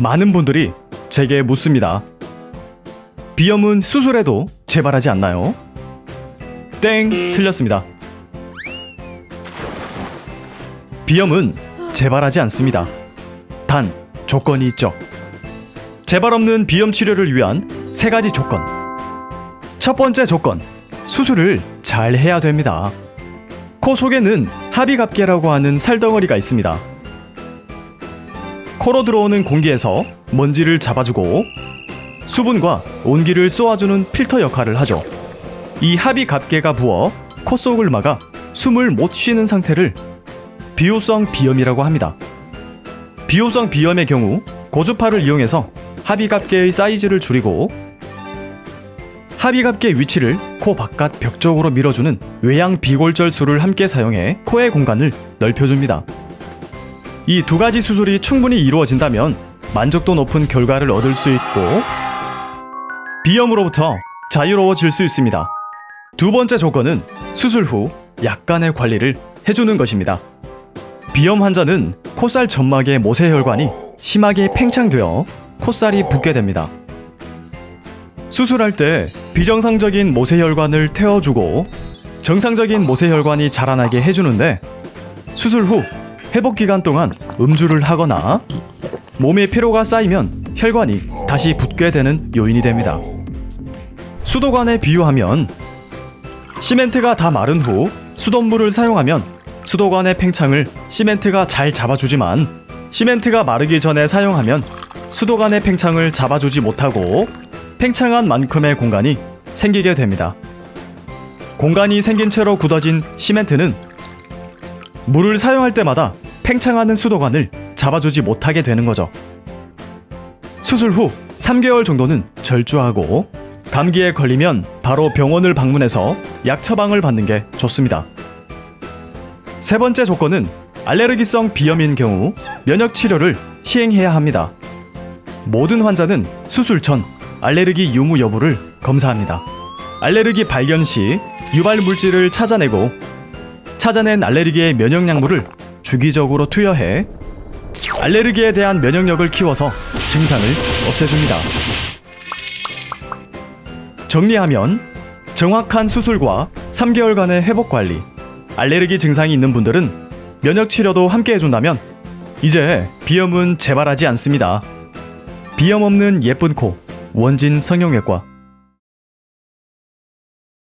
많은 분들이 제게 묻습니다. 비염은 수술해도 재발하지 않나요? 땡, 틀렸습니다. 비염은 재발하지 않습니다. 단, 조건이 있죠. 재발 없는 비염 치료를 위한 세 가지 조건. 첫 번째 조건, 수술을 잘 해야 됩니다. 코 속에는 합의갑계라고 하는 살덩어리가 있습니다. 코로 들어오는 공기에서 먼지를 잡아주고 수분과 온기를 쏘아주는 필터 역할을 하죠. 이 합의갑계가 부어 코 속을 막아 숨을 못 쉬는 상태를 비호성 비염이라고 합니다. 비호성 비염의 경우 고주파를 이용해서 합의갑계의 사이즈를 줄이고 합의갑계 위치를 코 바깥 벽 쪽으로 밀어주는 외양 비골절술을 함께 사용해 코의 공간을 넓혀줍니다. 이 두 가지 수술이 충분히 이루어진다면 만족도 높은 결과를 얻을 수 있고 비염으로부터 자유로워질 수 있습니다. 두 번째 조건은 수술 후 약간의 관리를 해주는 것입니다. 비염 환자는 콧살 점막의 모세혈관이 심하게 팽창되어 콧살이 붓게 됩니다. 수술할 때 비정상적인 모세혈관을 태워주고 정상적인 모세혈관이 자라나게 해주는데 수술 후 회복 기간 동안 음주를 하거나 몸에 피로가 쌓이면 혈관이 다시 붓게 되는 요인이 됩니다. 수도관에 비유하면 시멘트가 다 마른 후 수돗물을 사용하면 수도관의 팽창을 시멘트가 잘 잡아주지만 시멘트가 마르기 전에 사용하면 수도관의 팽창을 잡아주지 못하고 팽창한 만큼의 공간이 생기게 됩니다. 공간이 생긴 채로 굳어진 시멘트는 물을 사용할 때마다 팽창하는 수도관을 잡아주지 못하게 되는 거죠. 수술 후 3개월 정도는 절주하고 감기에 걸리면 바로 병원을 방문해서 약 처방을 받는 게 좋습니다. 세 번째 조건은 알레르기성 비염인 경우 면역 치료를 시행해야 합니다. 모든 환자는 수술 전 알레르기 유무 여부를 검사합니다. 알레르기 발견 시 유발 물질을 찾아내고 찾아낸 알레르기의 면역 약물을 주기적으로 투여해 알레르기에 대한 면역력을 키워서 증상을 없애줍니다. 정리하면 정확한 수술과 3개월간의 회복 관리, 알레르기 증상이 있는 분들은 면역 치료도 함께 해준다면 이제 비염은 재발하지 않습니다. 비염 없는 예쁜 코 원진 성형외과